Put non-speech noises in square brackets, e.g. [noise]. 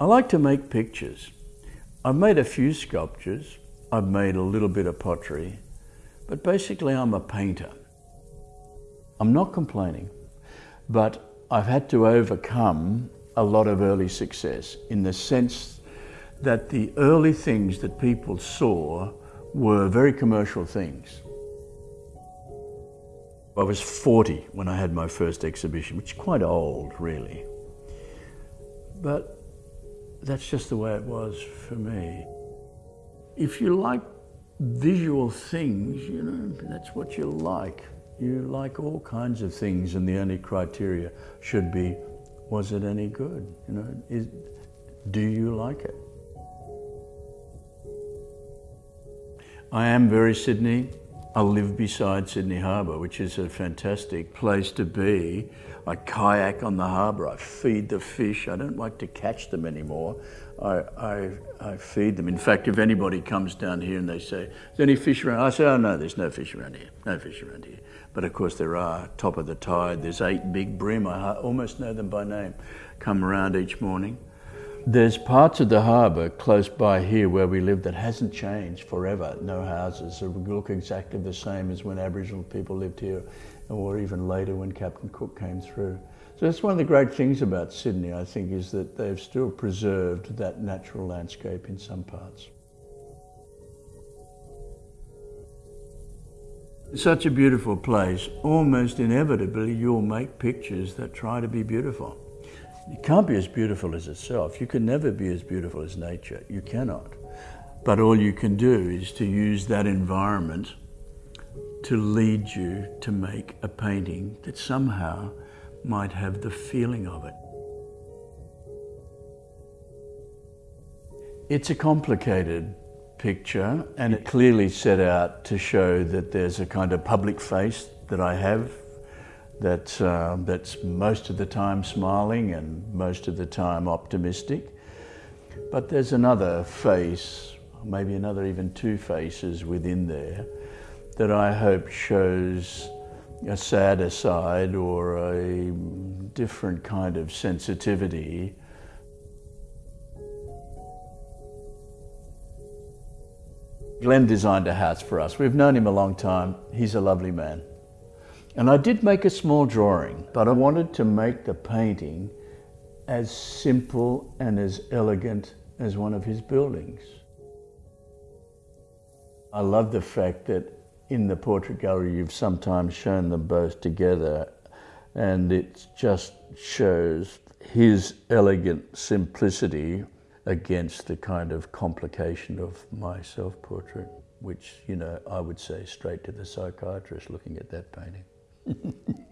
I like to make pictures. I've made a few sculptures. I've made a little bit of pottery. But basically, I'm a painter. I'm not complaining, but I've had to overcome a lot of early success in the sense that the early things that people saw were very commercial things. I was 40 when I had my first exhibition, which is quite old, really. But that's just the way it was for me. If you like visual things, you know, that's what you like. You like all kinds of things, and the only criteria should be, was it any good? You know, is, do you like it? I am very Sydney. I live beside Sydney Harbour, which is a fantastic place to be. I kayak on the harbour, I feed the fish. I don't like to catch them anymore. I, I, I, feed them. In fact, if anybody comes down here and they say, is there any fish around? I say, oh no, there's no fish around here, no fish around here. But of course there are, top of the tide, there's eight big bream. I almost know them by name, come around each morning. There's parts of the harbour close by here where we live that hasn't changed forever. No houses. Look exactly the same as when Aboriginal people lived here or even later when Captain Cook came through. So that's one of the great things about Sydney, I think, is that they've still preserved that natural landscape in some parts. Such a beautiful place, almost inevitably you'll make pictures that try to be beautiful. It can't be as beautiful as itself. You can never be as beautiful as nature. You cannot. But all you can do is to use that environment to lead you to make a painting that somehow might have the feeling of it. It's a complicated picture and it clearly set out to show that there's a kind of public face that I have that, uh, that's most of the time smiling and most of the time optimistic. But there's another face, maybe another even two faces within there that I hope shows a sadder side or a different kind of sensitivity. Glenn designed a house for us. We've known him a long time. He's a lovely man. And I did make a small drawing, but I wanted to make the painting as simple and as elegant as one of his buildings. I love the fact that in the portrait gallery you've sometimes shown them both together and it just shows his elegant simplicity against the kind of complication of my self-portrait, which, you know, I would say straight to the psychiatrist looking at that painting. Yeah. [laughs]